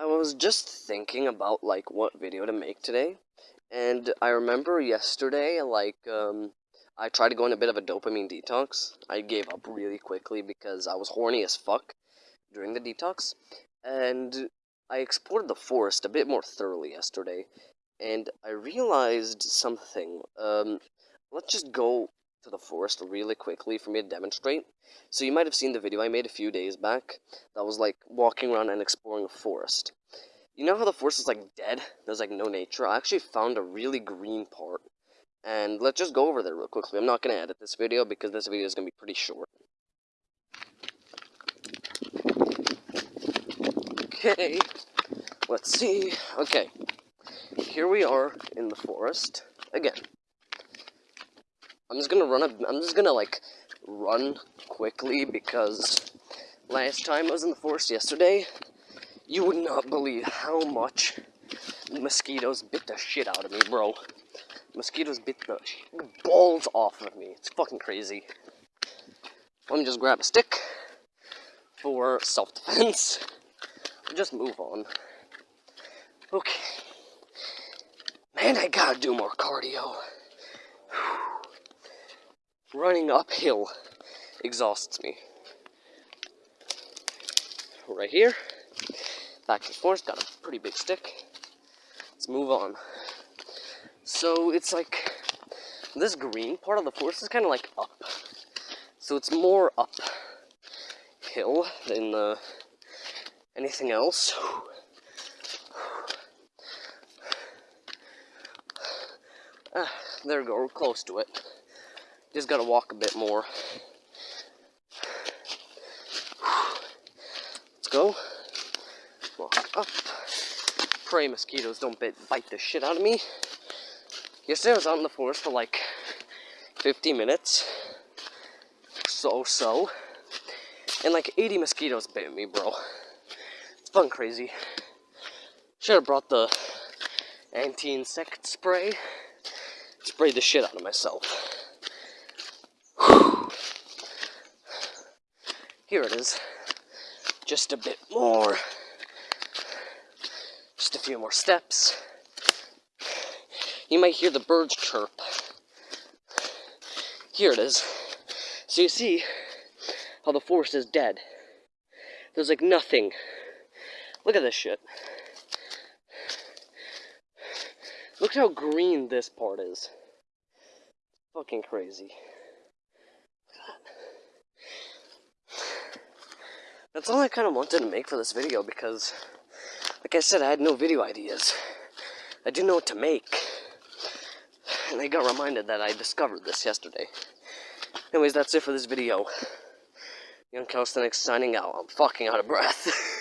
I was just thinking about like what video to make today, and I remember yesterday, like, um, I tried to go on a bit of a dopamine detox. I gave up really quickly because I was horny as fuck during the detox, and I explored the forest a bit more thoroughly yesterday, and I realized something. Um, let's just go to the forest really quickly for me to demonstrate. So you might have seen the video I made a few days back that was like walking around and exploring a forest. You know how the forest is like dead? There's like no nature? I actually found a really green part. And let's just go over there real quickly. I'm not going to edit this video because this video is going to be pretty short. Okay, let's see. Okay, here we are in the forest again. I'm just gonna run. I'm just gonna like run quickly because last time I was in the forest yesterday, you would not believe how much mosquitoes bit the shit out of me, bro. Mosquitoes bit the balls off of me. It's fucking crazy. Let me just grab a stick for self-defense. Just move on. Okay. Man, I gotta do more cardio. Running uphill exhausts me. Right here, back the forest, got a pretty big stick. Let's move on. So it's like, this green part of the forest is kind of like up. So it's more uphill than the, anything else. Ah, there we go, we're close to it. Just gotta walk a bit more. Let's go. Walk up. Pray mosquitoes don't bite, bite the shit out of me. Yesterday I was out in the forest for like 50 minutes. So, so. And like 80 mosquitoes bit me, bro. It's fun crazy. Should have brought the anti-insect spray. Sprayed the shit out of myself. Here it is. Just a bit more. Just a few more steps. You might hear the birds chirp. Here it is. So you see how the forest is dead. There's like nothing. Look at this shit. Look how green this part is. Fucking crazy. That's all I kind of wanted to make for this video because, like I said, I had no video ideas. I didn't know what to make. And I got reminded that I discovered this yesterday. Anyways, that's it for this video. Young Calisthenics signing out. I'm fucking out of breath.